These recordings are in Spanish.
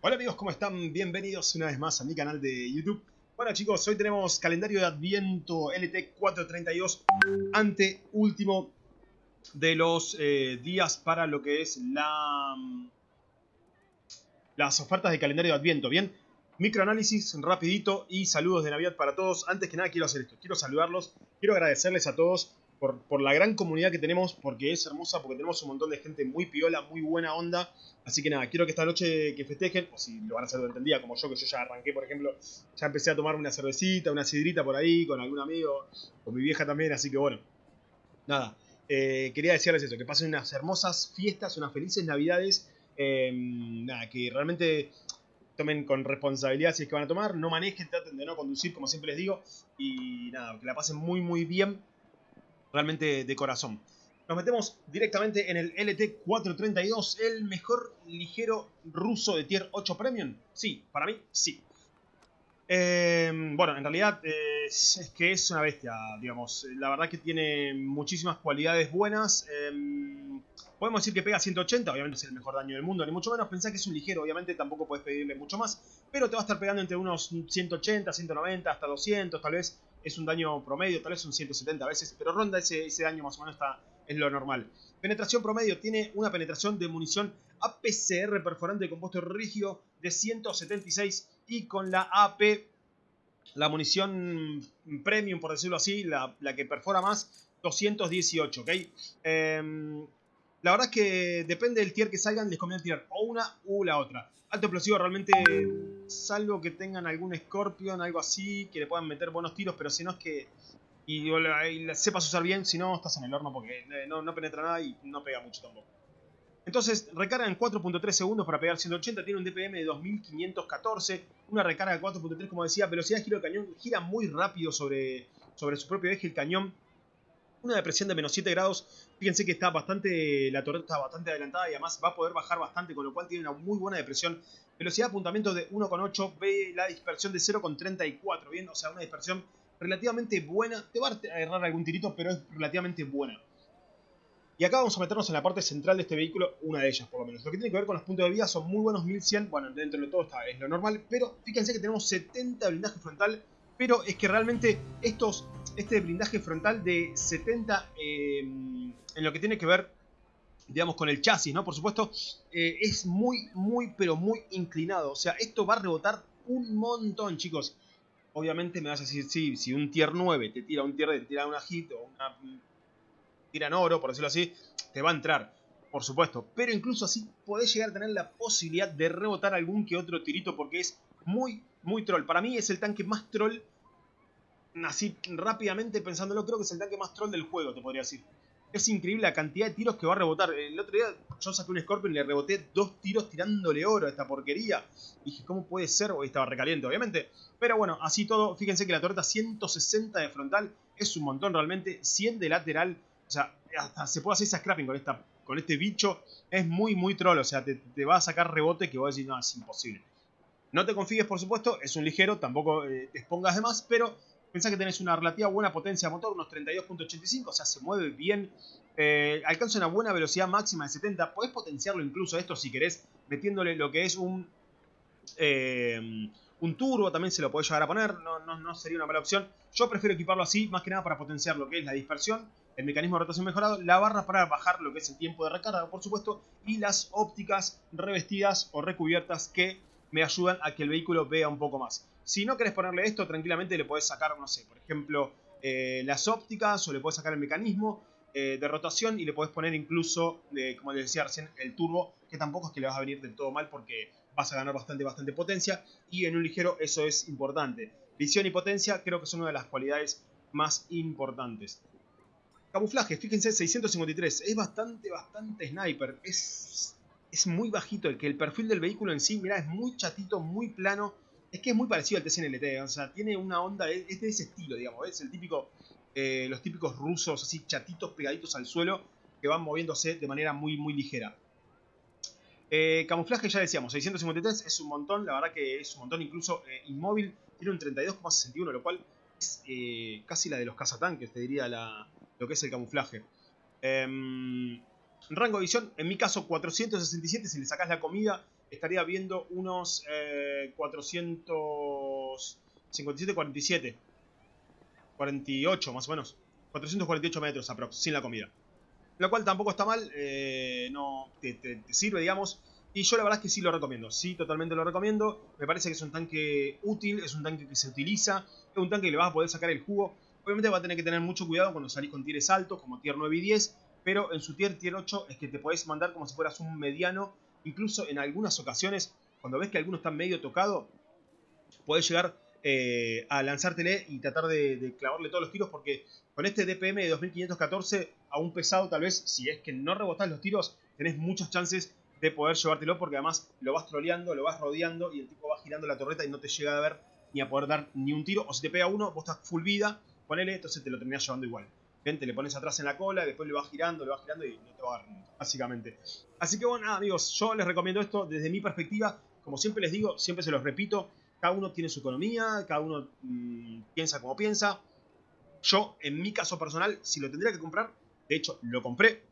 Hola amigos, ¿cómo están? Bienvenidos una vez más a mi canal de YouTube. Bueno chicos, hoy tenemos calendario de Adviento LT432 ante último de los eh, días para lo que es la las ofertas de calendario de Adviento, ¿bien? Microanálisis rapidito y saludos de Navidad para todos. Antes que nada quiero hacer esto, quiero saludarlos, quiero agradecerles a todos por, por, la gran comunidad que tenemos, porque es hermosa, porque tenemos un montón de gente muy piola, muy buena onda. Así que nada, quiero que esta noche que festejen, o si lo van a hacer durante el día, como yo, que yo ya arranqué, por ejemplo, ya empecé a tomar una cervecita, una sidrita por ahí, con algún amigo, con mi vieja también, así que bueno, nada. Eh, quería decirles eso, que pasen unas hermosas fiestas, unas felices navidades, eh, nada, que realmente tomen con responsabilidad si es que van a tomar, no manejen, traten de no conducir, como siempre les digo, y nada, que la pasen muy muy bien realmente de corazón. Nos metemos directamente en el LT432, el mejor ligero ruso de Tier 8 Premium. Sí, para mí, sí. Eh, bueno, en realidad eh, es que es una bestia, digamos. La verdad que tiene muchísimas cualidades buenas. Eh, podemos decir que pega 180, obviamente es el mejor daño del mundo, ni mucho menos. Pensá que es un ligero, obviamente tampoco puedes pedirle mucho más. Pero te va a estar pegando entre unos 180, 190, hasta 200 tal vez es un daño promedio, tal vez un 170 a veces, pero ronda ese, ese daño más o menos está, es lo normal. Penetración promedio tiene una penetración de munición APCR perforante de compuesto rígido de 176 y con la AP, la munición premium por decirlo así, la, la que perfora más, 218, ¿ok? Eh, la verdad es que depende del tier que salgan, les conviene tirar o una u la otra. Alto explosivo realmente, salvo que tengan algún Scorpion, algo así, que le puedan meter buenos tiros, pero si no es que... Y, y sepas usar bien, si no estás en el horno porque no, no penetra nada y no pega mucho tampoco. Entonces, recarga en 4.3 segundos para pegar 180, tiene un DPM de 2514, una recarga de 4.3 como decía, velocidad de giro del cañón, gira muy rápido sobre, sobre su propio eje el cañón, una depresión de menos 7 grados. Fíjense que está bastante, la torreta está bastante adelantada y además va a poder bajar bastante, con lo cual tiene una muy buena depresión. Velocidad de apuntamiento de 1,8, ve la dispersión de 0,34, bien, o sea, una dispersión relativamente buena. Te va a agarrar algún tirito, pero es relativamente buena. Y acá vamos a meternos en la parte central de este vehículo, una de ellas por lo menos. Lo que tiene que ver con los puntos de vida son muy buenos, 1100, bueno, dentro de todo está, es lo normal, pero fíjense que tenemos 70 blindaje frontal, pero es que realmente estos este blindaje frontal de 70 eh, en lo que tiene que ver, digamos, con el chasis, ¿no? Por supuesto, eh, es muy, muy, pero muy inclinado. O sea, esto va a rebotar un montón, chicos. Obviamente me vas a decir, sí, si un tier 9 te tira un tier te tira una hit o una tira en oro, por decirlo así, te va a entrar, por supuesto. Pero incluso así podés llegar a tener la posibilidad de rebotar algún que otro tirito porque es muy, muy troll. Para mí es el tanque más troll así rápidamente pensándolo, creo que es el tanque más troll del juego, te podría decir. Es increíble la cantidad de tiros que va a rebotar. El otro día yo saqué un Scorpion y le reboté dos tiros tirándole oro a esta porquería. Dije, ¿cómo puede ser? Hoy estaba recaliente, obviamente. Pero bueno, así todo, fíjense que la torreta 160 de frontal es un montón realmente. 100 de lateral. O sea, hasta se puede hacer esa scrapping con, esta, con este bicho. Es muy, muy troll. O sea, te, te va a sacar rebote que vos decís, no, es imposible. No te confíes, por supuesto. Es un ligero, tampoco eh, te expongas de más. Pero Pensá que tenés una relativa buena potencia de motor, unos 32.85, o sea, se mueve bien. Eh, alcanza una buena velocidad máxima de 70. Podés potenciarlo incluso esto si querés, metiéndole lo que es un, eh, un turbo, también se lo podés llegar a poner, no, no, no, sería una mala opción. Yo prefiero equiparlo así, más que nada para potenciar lo que es la dispersión, el mecanismo de rotación mejorado, la barra para bajar lo que es el tiempo de recarga, por supuesto, y las ópticas revestidas o recubiertas que me ayudan a que el vehículo vea un poco más. Si no querés ponerle esto, tranquilamente le podés sacar, no sé, por ejemplo, eh, las ópticas o le podés sacar el mecanismo eh, de rotación y le podés poner incluso, eh, como les decía recién, el turbo, que tampoco es que le vas a venir del todo mal porque vas a ganar bastante, bastante potencia y en un ligero eso es importante. Visión y potencia creo que son una de las cualidades más importantes. Camuflaje, fíjense, 653, es bastante, bastante sniper, es, es muy bajito, el que el perfil del vehículo en sí, mira, es muy chatito, muy plano, es que es muy parecido al TCNLT, o sea, tiene una onda, es de ese estilo, digamos, es el típico, eh, los típicos rusos así chatitos pegaditos al suelo que van moviéndose de manera muy, muy ligera. Eh, camuflaje ya decíamos, 653 es un montón, la verdad que es un montón, incluso eh, inmóvil tiene un 32,61, lo cual es casi la de los cazatanques, te diría lo que es el camuflaje. Em, rango de visión, en mi caso 467 si le sacas la comida estaría viendo unos eh, 457, 47. 48 más o menos. 448 metros aprox, sin la comida. Lo cual tampoco está mal, eh, no te, sirve, digamos. Y yo la verdad es que sí lo recomiendo, sí, totalmente lo recomiendo. Me parece que es un tanque útil, es un tanque que se utiliza, es un tanque que le vas a poder sacar el jugo. Obviamente va a tener que tener mucho cuidado cuando salís con tieres altos, como tier 9 y 10, pero en su tier, tier 8 es que te podés mandar como si fueras un mediano. Incluso en algunas ocasiones, cuando ves que alguno está medio tocado, podés llegar eh, a lanzártele y tratar de, clavarle todos los tiros porque con este DPM de 2514 a un pesado tal vez si es que no rebotás los tiros tenés muchas chances de poder llevártelo porque además lo vas troleando, lo vas rodeando y el tipo va girando la torreta y no te llega a ver ni a poder dar ni un tiro o si te pega uno vos estás full vida, ponele, entonces te lo terminás llevando igual. Gente, le pones atrás en la cola, después le vas girando, le vas girando y no te va a dar básicamente. Así que bueno, amigos, yo les recomiendo esto desde mi perspectiva. Como siempre les digo, siempre se los repito, cada uno tiene su economía, cada uno mm, piensa como piensa. Yo, en mi caso personal, si lo tendría que comprar, de hecho, lo compré,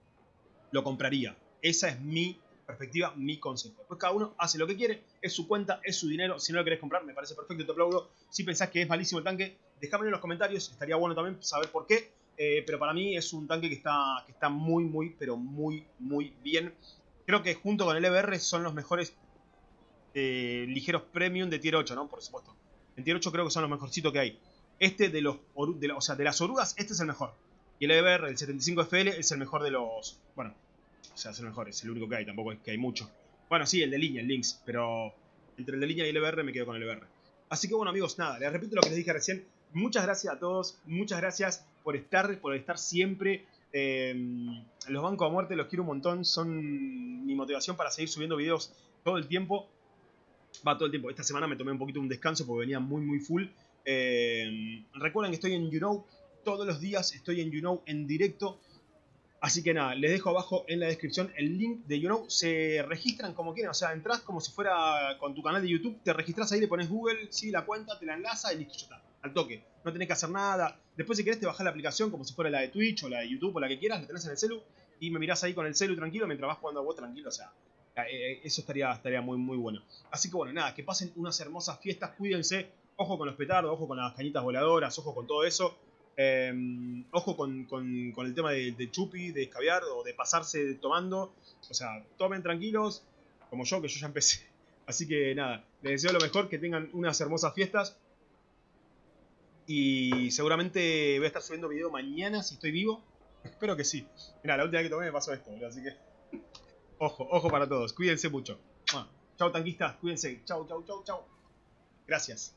lo compraría. Esa es mi perspectiva, mi consejo. Después cada uno hace lo que quiere, es su cuenta, es su dinero. Si no lo querés comprar, me parece perfecto, te aplaudo. Si pensás que es malísimo el tanque, déjame en los comentarios, estaría bueno también saber por qué. Eh, pero para mí es un tanque que está, que está muy, muy, pero muy, muy bien. Creo que junto con el EBR son los mejores eh, ligeros premium de tier 8, ¿no? Por supuesto. En tier 8 creo que son los mejorcitos que hay. Este de los, de o sea, de las orugas, este es el mejor. Y el EBR, el 75FL, es el mejor de los... Bueno, o sea, es el mejor, es el único que hay, tampoco es que hay mucho. Bueno, sí, el de línea, el Lynx, pero entre el de línea y el EBR me quedo con el EBR. Así que bueno amigos, nada, les repito lo que les dije recién. Muchas gracias a todos, muchas gracias por estar, por estar siempre. Eh, los bancos a muerte los quiero un montón, son mi motivación para seguir subiendo videos todo el tiempo va todo el tiempo. Esta semana me tomé un poquito un descanso porque venía muy, muy full. Eh, recuerden que estoy en YouKnow todos los días, estoy en YouKnow en directo. Así que nada, les dejo abajo en la descripción el link de YouKnow. Se registran como quieren, o sea, entras como si fuera con tu canal de YouTube, te registras ahí, le pones Google, sí, la cuenta, te la enlaza y listo, ya está. Al toque. No tenés que hacer nada. Después, si querés, te bajás la aplicación como si fuera la de Twitch o la de YouTube o la que quieras, la tenés en el celu y me mirás ahí con el celu tranquilo mientras vas jugando a vos tranquilo, o sea, eh, eh, eso estaría, estaría muy, muy bueno. Así que bueno, nada, que pasen unas hermosas fiestas, cuídense. Ojo con los petardos, ojo con las cañitas voladoras, ojo con todo eso. Em, ojo con, el tema de, chupi, de escabiar o de pasarse tomando. O sea, tomen tranquilos, como yo, que yo ya empecé. Así que nada, les deseo lo mejor, que tengan unas hermosas fiestas. Y seguramente voy a estar subiendo video mañana si estoy vivo. Espero que sí. Mira, la última vez que tomé me pasó esto, así que... Ojo, ojo para todos. Cuídense mucho. Chao, tanquistas. Cuídense. Chao, chao, chao, chao. Gracias.